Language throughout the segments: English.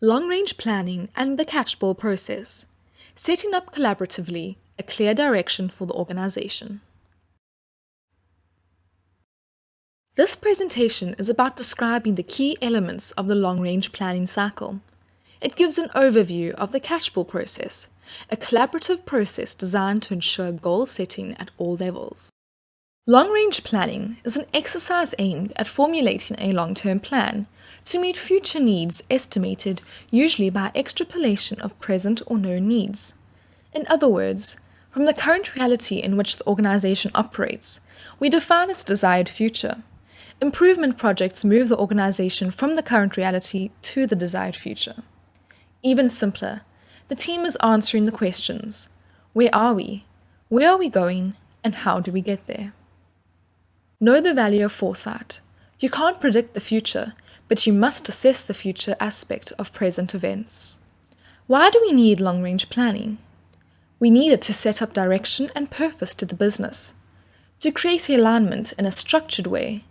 Long-range planning and the catchball process. Setting up collaboratively a clear direction for the organization. This presentation is about describing the key elements of the long-range planning cycle. It gives an overview of the catchball process, a collaborative process designed to ensure goal setting at all levels. Long-range planning is an exercise aimed at formulating a long-term plan to meet future needs estimated usually by extrapolation of present or known needs. In other words, from the current reality in which the organization operates, we define its desired future. Improvement projects move the organization from the current reality to the desired future. Even simpler, the team is answering the questions Where are we? Where are we going? And how do we get there? Know the value of foresight. You can't predict the future, but you must assess the future aspect of present events. Why do we need long range planning? We need it to set up direction and purpose to the business, to create alignment in a structured way.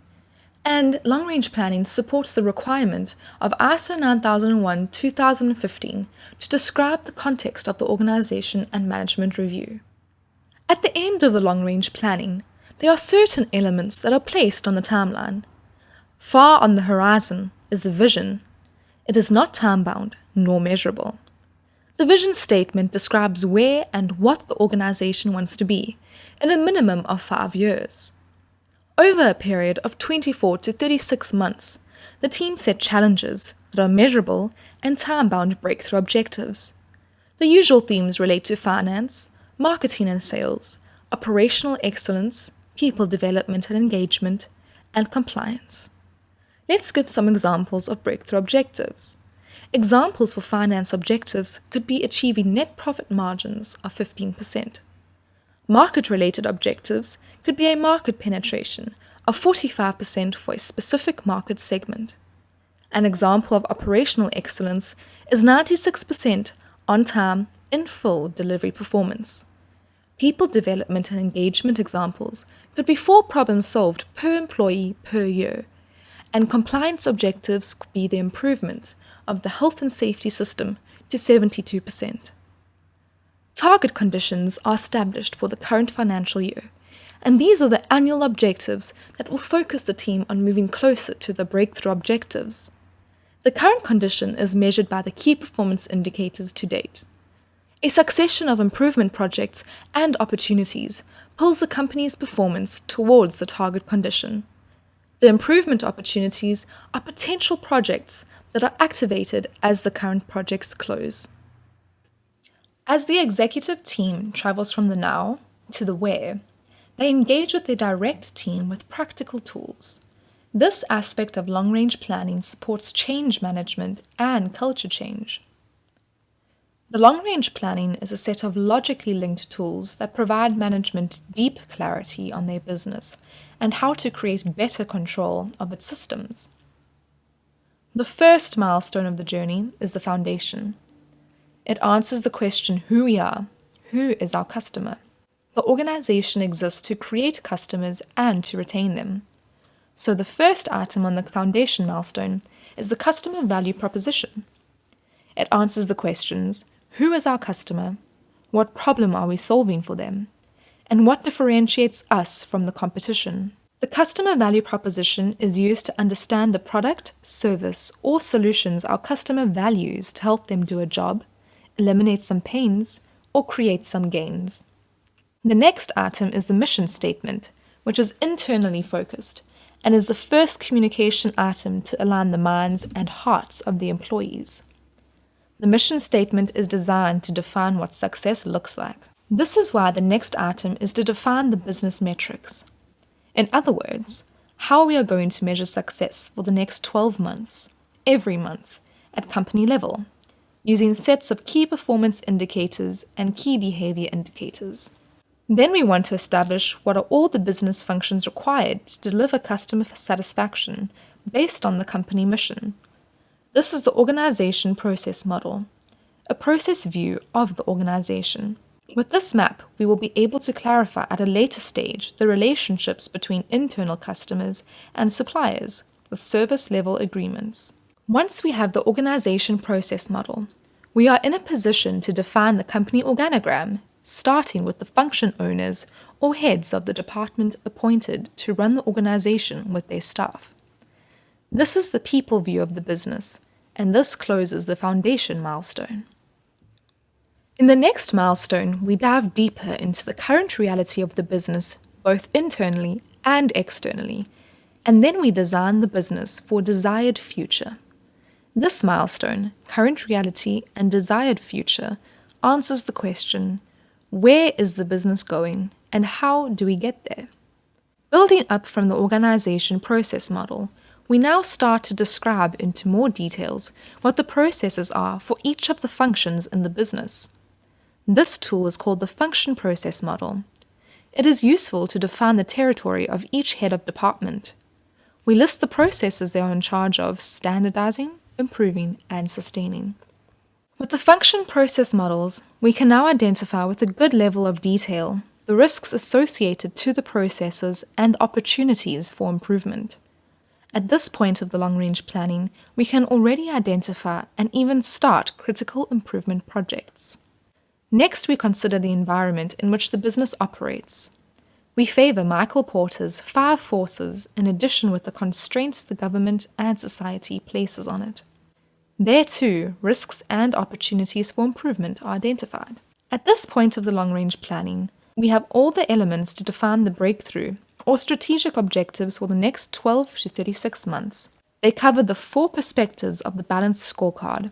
And long range planning supports the requirement of ISO 9001 2015 to describe the context of the organization and management review. At the end of the long range planning, there are certain elements that are placed on the timeline. Far on the horizon is the vision. It is not time bound nor measurable. The vision statement describes where and what the organization wants to be in a minimum of five years. Over a period of 24 to 36 months, the team set challenges that are measurable and time bound breakthrough objectives. The usual themes relate to finance, marketing and sales, operational excellence, people development and engagement, and compliance. Let's give some examples of breakthrough objectives. Examples for finance objectives could be achieving net profit margins of 15%. Market-related objectives could be a market penetration of 45% for a specific market segment. An example of operational excellence is 96% on time in full delivery performance. People development and engagement examples could be four problems solved per employee per year, and compliance objectives could be the improvement of the health and safety system to 72%. Target conditions are established for the current financial year, and these are the annual objectives that will focus the team on moving closer to the breakthrough objectives. The current condition is measured by the key performance indicators to date. A succession of improvement projects and opportunities pulls the company's performance towards the target condition. The improvement opportunities are potential projects that are activated as the current projects close. As the executive team travels from the now to the where, they engage with their direct team with practical tools. This aspect of long range planning supports change management and culture change. The long-range planning is a set of logically linked tools that provide management deep clarity on their business and how to create better control of its systems. The first milestone of the journey is the foundation. It answers the question who we are, who is our customer. The organization exists to create customers and to retain them. So the first item on the foundation milestone is the customer value proposition. It answers the questions who is our customer? What problem are we solving for them? And what differentiates us from the competition? The customer value proposition is used to understand the product, service, or solutions our customer values to help them do a job, eliminate some pains, or create some gains. The next item is the mission statement, which is internally focused and is the first communication item to align the minds and hearts of the employees. The mission statement is designed to define what success looks like. This is why the next item is to define the business metrics. In other words, how we are going to measure success for the next 12 months, every month, at company level, using sets of key performance indicators and key behavior indicators. Then we want to establish what are all the business functions required to deliver customer satisfaction based on the company mission. This is the organization process model, a process view of the organization. With this map, we will be able to clarify at a later stage the relationships between internal customers and suppliers with service level agreements. Once we have the organization process model, we are in a position to define the company organogram, starting with the function owners or heads of the department appointed to run the organization with their staff. This is the people view of the business, and this closes the foundation milestone. In the next milestone, we dive deeper into the current reality of the business, both internally and externally, and then we design the business for desired future. This milestone, current reality and desired future, answers the question where is the business going and how do we get there? Building up from the organization process model, we now start to describe into more details what the processes are for each of the functions in the business. This tool is called the function process model. It is useful to define the territory of each head of department. We list the processes they are in charge of standardizing, improving, and sustaining. With the function process models, we can now identify with a good level of detail the risks associated to the processes and opportunities for improvement. At this point of the long-range planning, we can already identify and even start critical improvement projects. Next, we consider the environment in which the business operates. We favour Michael Porter's five forces in addition with the constraints the government and society places on it. There too, risks and opportunities for improvement are identified. At this point of the long-range planning, we have all the elements to define the breakthrough or strategic objectives for the next 12 to 36 months. They cover the four perspectives of the balanced scorecard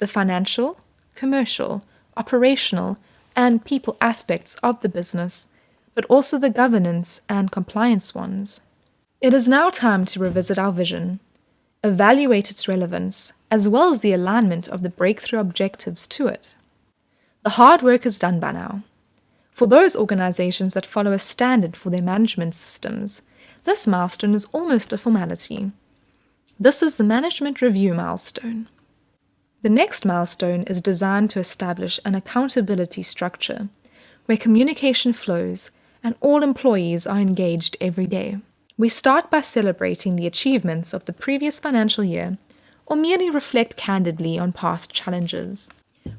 the financial, commercial, operational, and people aspects of the business, but also the governance and compliance ones. It is now time to revisit our vision, evaluate its relevance, as well as the alignment of the breakthrough objectives to it. The hard work is done by now. For those organizations that follow a standard for their management systems, this milestone is almost a formality. This is the management review milestone. The next milestone is designed to establish an accountability structure where communication flows and all employees are engaged every day. We start by celebrating the achievements of the previous financial year or merely reflect candidly on past challenges.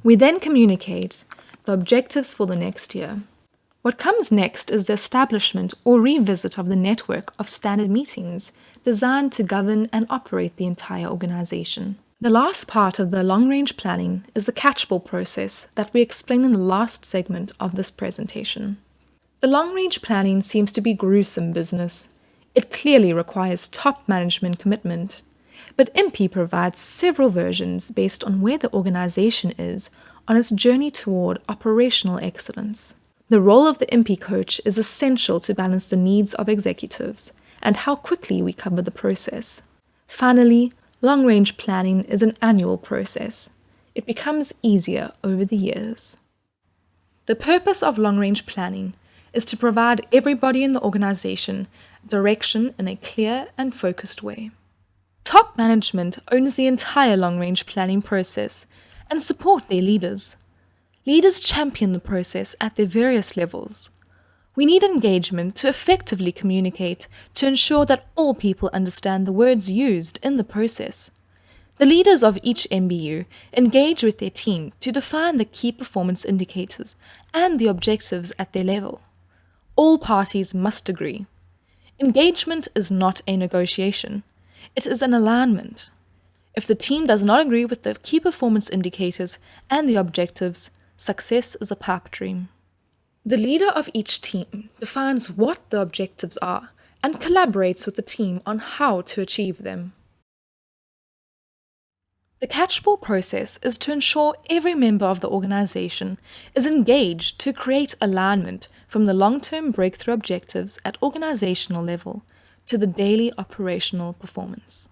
We then communicate the objectives for the next year. What comes next is the establishment or revisit of the network of standard meetings designed to govern and operate the entire organization. The last part of the long-range planning is the catchball process that we explain in the last segment of this presentation. The long-range planning seems to be gruesome business. It clearly requires top management commitment but MP provides several versions based on where the organization is on its journey toward operational excellence. The role of the IMPI coach is essential to balance the needs of executives and how quickly we cover the process. Finally, long-range planning is an annual process. It becomes easier over the years. The purpose of long-range planning is to provide everybody in the organization direction in a clear and focused way. Top management owns the entire long range planning process and support their leaders. Leaders champion the process at their various levels. We need engagement to effectively communicate to ensure that all people understand the words used in the process. The leaders of each MBU engage with their team to define the key performance indicators and the objectives at their level. All parties must agree. Engagement is not a negotiation. It is an alignment. If the team does not agree with the key performance indicators and the objectives, success is a pipe dream. The leader of each team defines what the objectives are and collaborates with the team on how to achieve them. The catchball process is to ensure every member of the organization is engaged to create alignment from the long-term breakthrough objectives at organizational level to the daily operational performance.